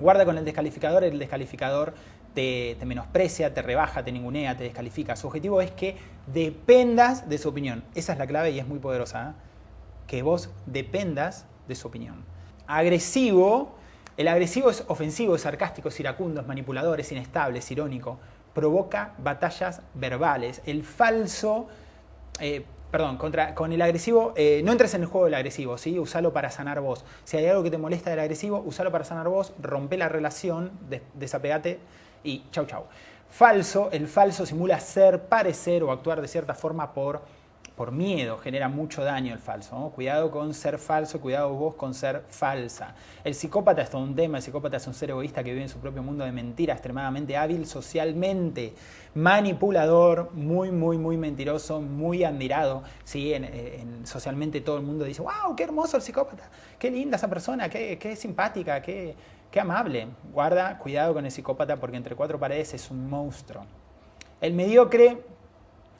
guarda con el descalificador, el descalificador te, menosprecia, te rebaja, te ningunea, te descalifica. Su objetivo es que dependas de su opinión. Esa es la clave y es muy poderosa. ¿eh? Que vos dependas de su opinión. Agresivo, el agresivo es ofensivo, es sarcástico, es iracundo, es manipulador, es inestable, es irónico provoca batallas verbales. El falso, eh, perdón, contra, con el agresivo, eh, no entres en el juego del agresivo, ¿sí? Usalo para sanar vos. Si hay algo que te molesta del agresivo, usalo para sanar vos, rompe la relación, desapegate y chau chau. Falso, el falso simula ser, parecer o actuar de cierta forma por por miedo genera mucho daño el falso. Cuidado con ser falso, cuidado vos con ser falsa. El psicópata es todo un tema, el psicópata es un ser egoísta que vive en su propio mundo de mentira, extremadamente hábil socialmente, manipulador, muy, muy, muy mentiroso, muy admirado. ¿sí? En, socialmente todo el mundo dice, wow, qué hermoso el psicópata, qué linda esa persona, qué, qué simpática, qué, qué amable. Guarda, cuidado con el psicópata porque entre cuatro paredes es un monstruo. El mediocre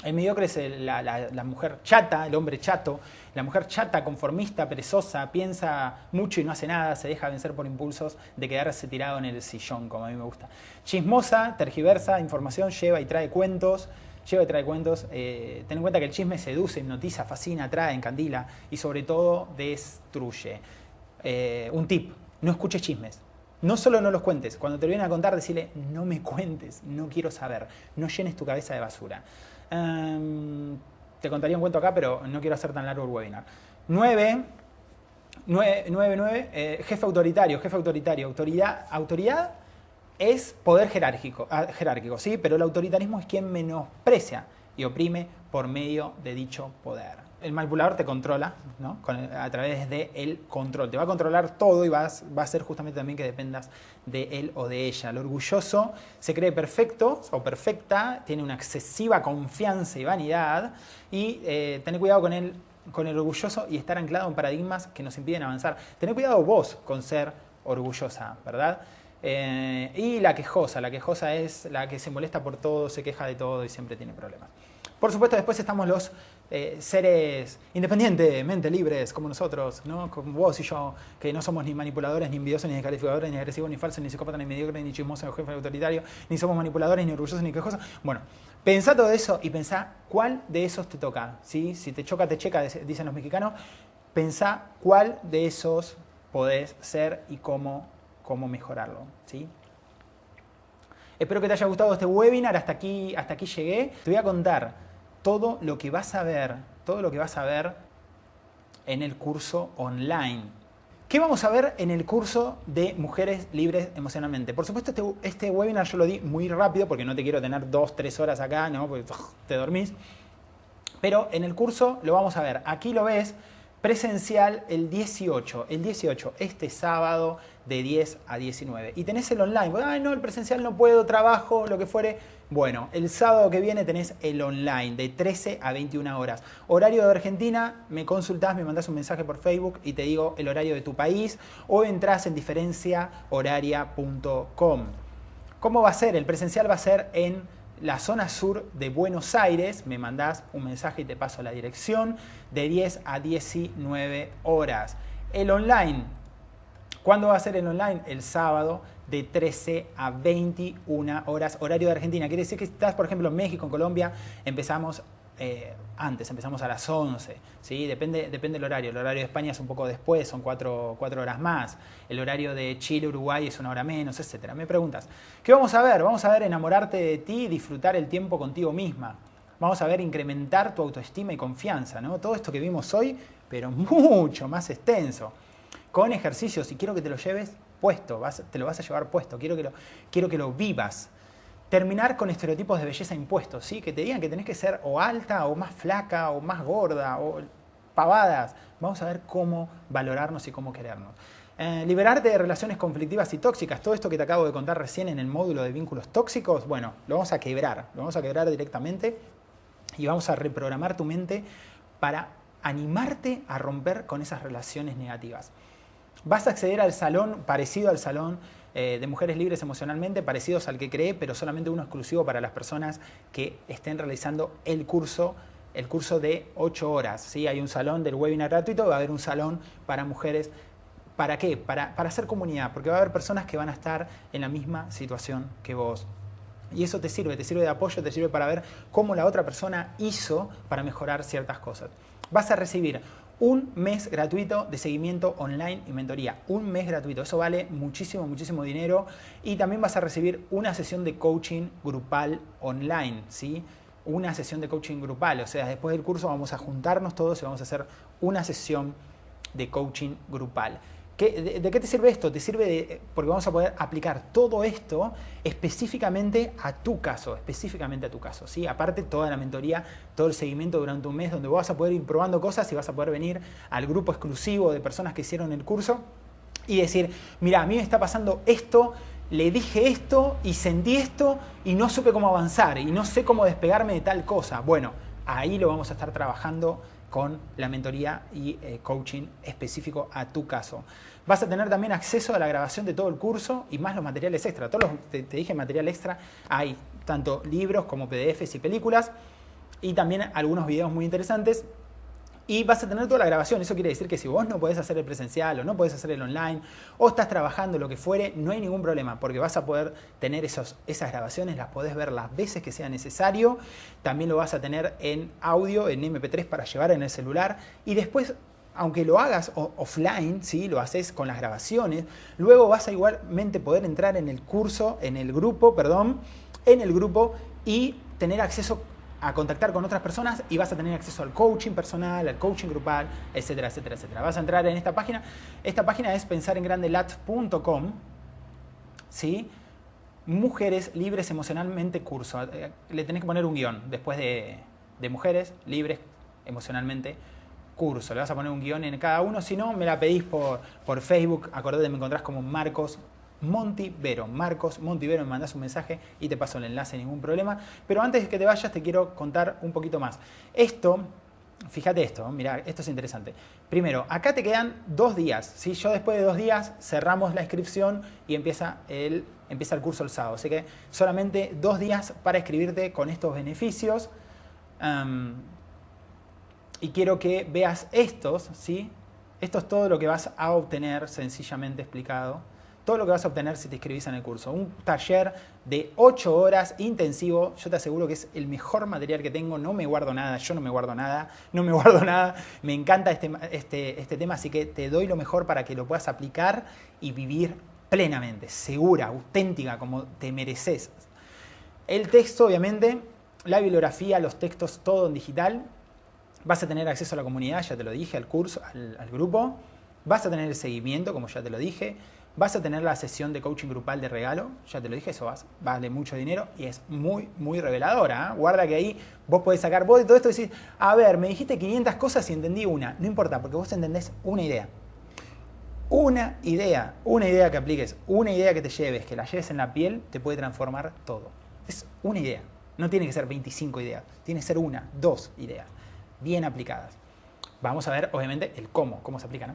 el mediocre es la, mujer chata, el hombre chato, la mujer chata, conformista, perezosa, piensa mucho y no hace nada, se deja vencer por impulsos de quedarse tirado en el sillón, como a mí me gusta. Chismosa, tergiversa, información, lleva y trae cuentos, lleva y trae cuentos. Eh, ten en cuenta que el chisme seduce, hipnotiza, fascina, atrae, encandila y sobre todo destruye. Eh, un tip, no escuches chismes. No solo no los cuentes, cuando te vienen a contar, decirle, no me cuentes, no quiero saber, no llenes tu cabeza de basura. Em, te contaría un cuento acá, pero no quiero hacer tan largo el webinar. 9, 9, 9, eh, jefe autoritario, jefe autoritario. Autoridad, autoridad es poder jerárquico, ah, jerárquico, ¿sí? pero el autoritarismo es quien menosprecia y oprime por medio de dicho poder el manipulador te controla ¿no? a través del el control. Te va a controlar todo y vas, va a ser justamente también que dependas de él o de ella. El orgulloso se cree perfecto o perfecta, tiene una excesiva confianza y vanidad y eh, tener cuidado con el, con el orgulloso y estar anclado en paradigmas que nos impiden avanzar. Tener cuidado vos con ser orgullosa, ¿verdad? Eh, y la quejosa, la quejosa es la que se molesta por todo, se queja de todo y siempre tiene problemas. Por supuesto, después estamos los eh, seres independientemente libres como nosotros, ¿no? como vos y yo, que no somos ni manipuladores, ni envidiosos, ni descalificadores, ni agresivos, ni falsos, ni psicópatas, ni mediocres, ni chismosos, ni jefe autoritario, ni somos manipuladores, ni orgullosos, ni quejosos. Bueno, pensá todo eso y pensá cuál de esos te toca. ¿sí? Si te choca, te checa, dicen los mexicanos. Pensá cuál de esos podés ser y cómo, cómo mejorarlo. ¿sí? Espero que te haya gustado este webinar. Hasta aquí, hasta aquí llegué. Te voy a contar todo lo que vas a ver, todo lo que vas a ver en el curso online. ¿Qué vamos a ver en el curso de Mujeres Libres Emocionalmente? Por supuesto, este, este webinar yo lo di muy rápido porque no te quiero tener dos, tres horas acá, ¿no? Porque te dormís. Pero en el curso lo vamos a ver. Aquí lo ves presencial el 18, el 18, este sábado de 10 a 19. Y tenés el online, ay no, el presencial no puedo, trabajo, lo que fuere. Bueno, el sábado que viene tenés el online de 13 a 21 horas. Horario de Argentina, me consultás, me mandás un mensaje por Facebook y te digo el horario de tu país o entras en diferenciahoraria.com. ¿Cómo va a ser? El presencial va a ser en la zona sur de Buenos Aires, me mandás un mensaje y te paso la dirección, de 10 a 19 horas. El online, ¿cuándo va a ser el online? El sábado de 13 a 21 horas, horario de Argentina. Quiere decir que estás, por ejemplo, en México, en Colombia, empezamos eh, antes, empezamos a las 11, ¿sí? depende, depende del horario. El horario de España es un poco después, son 4, horas más. El horario de Chile, Uruguay es una hora menos, etc. Me preguntas, ¿qué vamos a ver? Vamos a ver enamorarte de ti y disfrutar el tiempo contigo misma. Vamos a ver incrementar tu autoestima y confianza, ¿no? Todo esto que vimos hoy, pero mucho más extenso. Con ejercicios, y quiero que te lo lleves puesto, te lo vas a llevar puesto, quiero que lo, quiero que lo vivas terminar con estereotipos de belleza impuestos, ¿sí? que te digan que tenés que ser o alta o más flaca o más gorda o pavadas. Vamos a ver cómo valorarnos y cómo querernos. Eh, liberarte de relaciones conflictivas y tóxicas, todo esto que te acabo de contar recién en el módulo de vínculos tóxicos, bueno, lo vamos a quebrar, lo vamos a quebrar directamente y vamos a reprogramar tu mente para animarte a romper con esas relaciones negativas. Vas a acceder al salón parecido al salón eh, de mujeres libres emocionalmente, parecidos al que cree, pero solamente uno exclusivo para las personas que estén realizando el curso el curso de 8 horas. ¿sí? Hay un salón del webinar gratuito, va a haber un salón para mujeres. ¿Para qué? Para, para hacer comunidad, porque va a haber personas que van a estar en la misma situación que vos. Y eso te sirve, te sirve de apoyo, te sirve para ver cómo la otra persona hizo para mejorar ciertas cosas. Vas a recibir un mes gratuito de seguimiento online y mentoría. Un mes gratuito. Eso vale muchísimo, muchísimo dinero. Y también vas a recibir una sesión de coaching grupal online, ¿sí? Una sesión de coaching grupal. O sea, después del curso vamos a juntarnos todos y vamos a hacer una sesión de coaching grupal de, qué te sirve esto? Te sirve de, porque vamos a poder aplicar todo esto específicamente a tu caso, específicamente a tu caso. ¿sí? Aparte, toda la mentoría, todo el seguimiento durante un mes donde vas a poder ir probando cosas y vas a poder venir al grupo exclusivo de personas que hicieron el curso y decir, mira, a mí me está pasando esto, le dije esto y sentí esto y no supe cómo avanzar y no sé cómo despegarme de tal cosa. Bueno, ahí lo vamos a estar trabajando con la mentoría y eh, coaching específico a tu caso. Vas a tener también acceso a la grabación de todo el curso y más los materiales extra. Todos los, te, dije material extra, hay tanto libros como PDFs y películas y también algunos videos muy interesantes y vas a tener toda la grabación. Eso quiere decir que si vos no podés hacer el presencial o no podés hacer el online o estás trabajando lo que fuere, no hay ningún problema porque vas a poder tener esos, esas grabaciones, las podés ver las veces que sea necesario. También lo vas a tener en audio, en MP3 para llevar en el celular y después aunque lo hagas offline, ¿sí? lo haces con las grabaciones, luego vas a igualmente poder entrar en el curso, en el grupo, perdón, en el grupo y tener acceso a contactar con otras personas y vas a tener acceso al coaching personal, al coaching grupal, etcétera, etcétera, etcétera. Vas a entrar en esta página. Esta página es pensarengrandelat.com, ¿sí? Mujeres libres emocionalmente curso. Eh, le tenés que poner un guion después de, de mujeres libres emocionalmente curso. Le vas a poner un guion en cada uno. Si no, me la pedís por, por Facebook. Acordate, me encontrás como Marcos Montivero. Marcos Montivero, me mandas un mensaje y te paso el enlace, ningún problema. Pero antes de que te vayas, te quiero contar un poquito más. Esto, fíjate esto, mira, esto es interesante. Primero, acá te quedan dos días. ¿sí? Yo después de dos días cerramos la inscripción y empieza el, empieza el curso el sábado. Así que solamente dos días para escribirte con estos beneficios y quiero que veas estos, ¿sí? Esto es todo lo que vas a obtener, sencillamente explicado. Todo lo que vas a obtener si te inscribís en el curso. Un taller de 8 horas intensivo. Yo te aseguro que es el mejor material que tengo. No me guardo nada, yo no me guardo nada, no me guardo nada. Me encanta este, este, este tema, así que te doy lo mejor para que lo puedas aplicar y vivir plenamente, segura, auténtica, como te mereces. El texto, obviamente, la bibliografía, los textos, todo en digital. Vas a tener acceso a la comunidad, ya te lo dije, al curso, al, grupo. Vas a tener el seguimiento, como ya te lo dije. Vas a tener la sesión de coaching grupal de regalo, ya te lo dije, eso vale mucho dinero y es muy, muy reveladora. ¿eh? Guarda que ahí vos podés sacar, vos de todo esto decís, a ver, me dijiste 500 cosas y entendí una. No importa, porque vos entendés una idea. Una idea, una idea que apliques, una idea que te lleves, que la lleves en la piel, te puede transformar todo. Es una idea. No tiene que ser 25 ideas, tiene que ser una, dos ideas bien aplicadas. Vamos a ver, obviamente, el cómo, cómo se aplica, ¿no?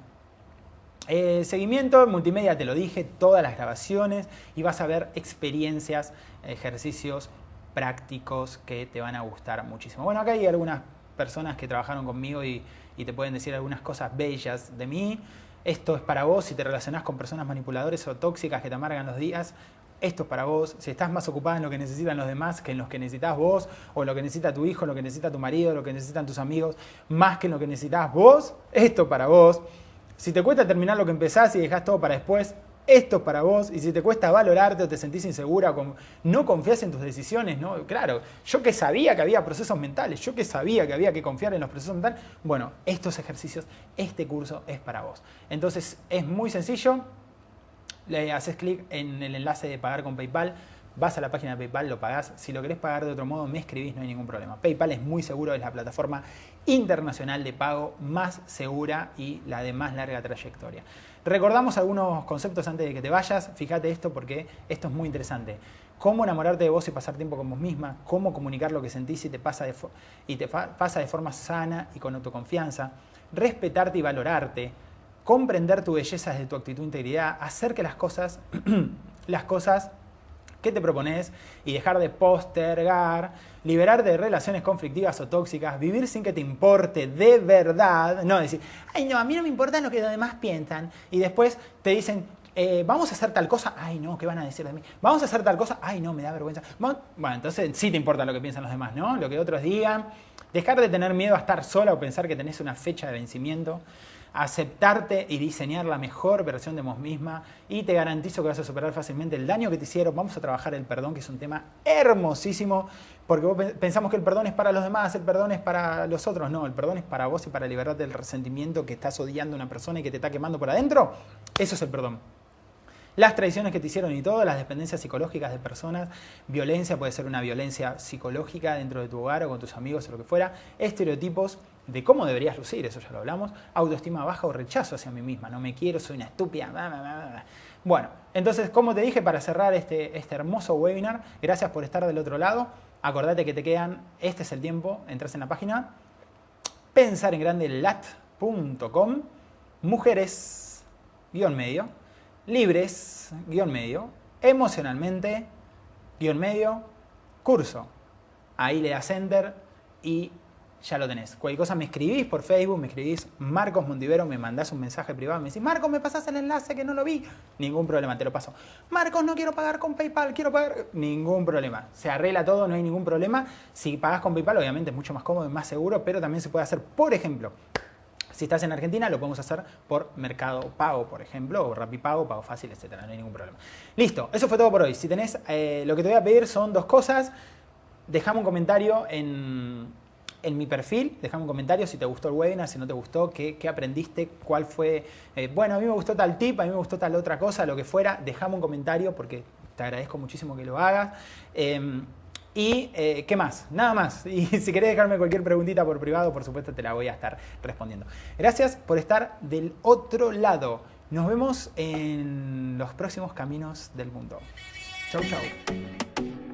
Eh, seguimiento, multimedia te lo dije, todas las grabaciones y vas a ver experiencias, ejercicios prácticos que te van a gustar muchísimo. Bueno, acá hay algunas personas que trabajaron conmigo y, y te pueden decir algunas cosas bellas de mí. Esto es para vos si te relacionás con personas manipuladoras o tóxicas que te amargan los días esto es para vos, si estás más ocupada en lo que necesitan los demás que en lo que necesitas vos, o lo que necesita tu hijo, lo que necesita tu marido, lo que necesitan tus amigos, más que en lo que necesitas vos, esto es para vos. Si te cuesta terminar lo que empezás y dejás todo para después, esto es para vos. Y si te cuesta valorarte o te sentís insegura, no confías en tus decisiones, ¿no? Claro, yo que sabía que había procesos mentales, yo que sabía que había que confiar en los procesos mentales, bueno, estos ejercicios, este curso es para vos. Entonces, es muy sencillo le haces clic en el enlace de pagar con PayPal, vas a la página de PayPal, lo pagás. Si lo querés pagar de otro modo, me escribís, no hay ningún problema. PayPal es muy seguro, es la plataforma internacional de pago más segura y la de más larga trayectoria. Recordamos algunos conceptos antes de que te vayas. Fíjate esto porque esto es muy interesante. Cómo enamorarte de vos y pasar tiempo con vos misma, cómo comunicar lo que sentís y te pasa de, y te pasa de forma sana y con autoconfianza, respetarte y valorarte, comprender tu belleza desde tu actitud e integridad, hacer que las cosas, las cosas que te propones y dejar de postergar, liberarte de relaciones conflictivas o tóxicas, vivir sin que te importe de verdad, no decir, ay no, a mí no me importa lo que los demás piensan, y después te dicen, eh, vamos a hacer tal cosa, ay no, ¿qué van a decir de mí? Vamos a hacer tal cosa, ay no, me da vergüenza. Bueno, entonces sí te importa lo que piensan los demás, ¿no? Lo que otros digan, dejar de tener miedo a estar sola o pensar que tenés una fecha de vencimiento aceptarte y diseñar la mejor versión de vos misma y te garantizo que vas a superar fácilmente el daño que te hicieron. Vamos a trabajar el perdón, que es un tema hermosísimo, porque pensamos que el perdón es para los demás, el perdón es para los otros. No, el perdón es para vos y para liberarte del resentimiento que estás odiando a una persona y que te está quemando por adentro. Eso es el perdón las traiciones que te hicieron y todo, las dependencias psicológicas de personas, violencia, puede ser una violencia psicológica dentro de tu hogar o con tus amigos o lo que fuera, estereotipos de cómo deberías lucir, eso ya lo hablamos, autoestima baja o rechazo hacia mí misma, no me quiero, soy una estúpida. Bueno, entonces, como te dije, para cerrar este, este hermoso webinar, gracias por estar del otro lado. Acordate que te quedan, este es el tiempo, entras en la página pensarengrandelat.com, mujeres, guion medio, libres, guion medio, emocionalmente, guion medio, curso. Ahí le das enter y ya lo tenés. Cualquier cosa me escribís por Facebook, me escribís Marcos Montivero, me mandás un mensaje privado, me decís, Marcos, me pasás el enlace que no lo vi. Ningún problema, te lo paso. Marcos, no quiero pagar con PayPal, quiero pagar. Ningún problema. Se arregla todo, no hay ningún problema. Si pagas con PayPal, obviamente es mucho más cómodo y más seguro, pero también se puede hacer, por ejemplo, Si estás en Argentina, lo podemos hacer por Mercado Pago, por ejemplo, o Pago, Pago Fácil, etcétera. No hay ningún problema. Listo, eso fue todo por hoy. Si tenés, eh, lo que te voy a pedir son dos cosas. Dejame un comentario en, mi perfil, dejame un comentario si te gustó el webinar, si no te gustó, qué, aprendiste, cuál fue, eh, bueno, a mí me gustó tal tip, a mí me gustó tal otra cosa, lo que fuera, dejame un comentario porque te agradezco muchísimo que lo hagas. Em, y eh, qué más, nada más. Y si querés dejarme cualquier preguntita por privado, por supuesto te la voy a estar respondiendo. Gracias por estar del otro lado. Nos vemos en los próximos caminos del mundo. Chau, chau.